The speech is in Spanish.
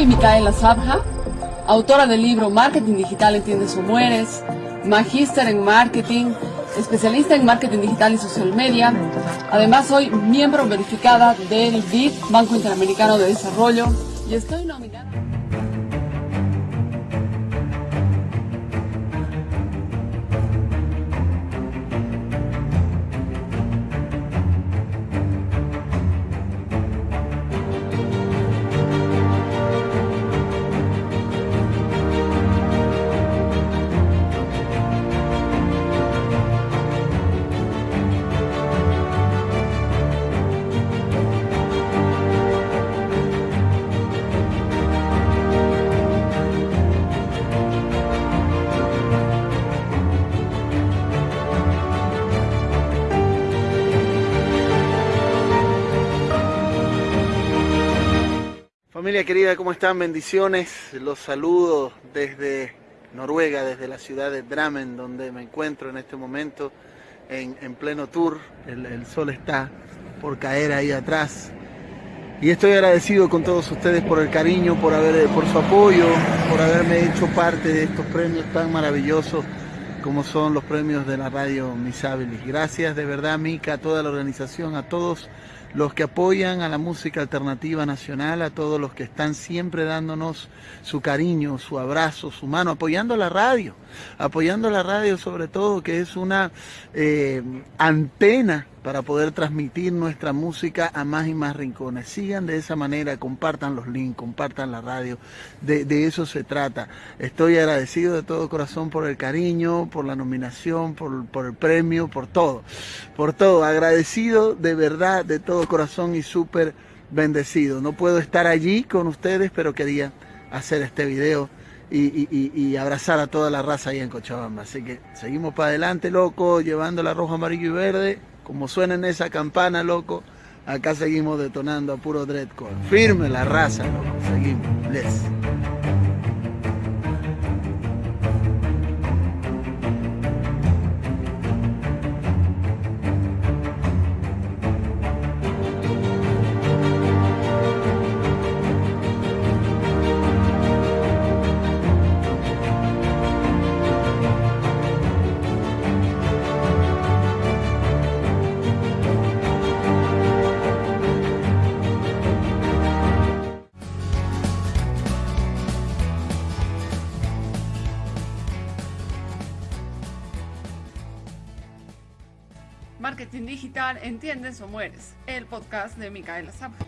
soy Micaela Sabja, autora del libro Marketing Digital Entiendes o Mueres, magíster en marketing, especialista en marketing digital y social media. Además soy miembro verificada del BID, Banco Interamericano de Desarrollo, y estoy nominada. Familia querida, ¿cómo están? Bendiciones. Los saludo desde Noruega, desde la ciudad de Drammen, donde me encuentro en este momento en, en pleno tour. El, el, sol está por caer ahí atrás. Y estoy agradecido con todos ustedes por el cariño, por, haber, por su apoyo, por haberme hecho parte de estos premios tan maravillosos como son los premios de la radio Misabilis. Gracias de verdad, Mica, a toda la organización, a todos los que apoyan a la música alternativa nacional, a todos los que están siempre dándonos su cariño, su abrazo, su mano, apoyando la radio, apoyando la radio sobre todo, que es una eh, antena para poder transmitir nuestra música a más y más rincones. Sigan de esa manera, compartan los links, compartan la radio, de, de, eso se trata. Estoy agradecido de todo corazón por el cariño, por la nominación, por, por el premio, por todo, por todo. Agradecido de verdad, de todo corazón y súper bendecido. No puedo estar allí con ustedes, pero quería hacer este video. Y, abrazar a toda la raza ahí en Cochabamba. Así que seguimos para adelante, loco, llevando la rojo, amarillo y verde como suena en esa campana, loco, acá seguimos detonando a puro dreadcore. Firme la raza, loco. Seguimos. Bless. Marketing Digital, ¿entiendes o mueres? El podcast de Micaela Zappa.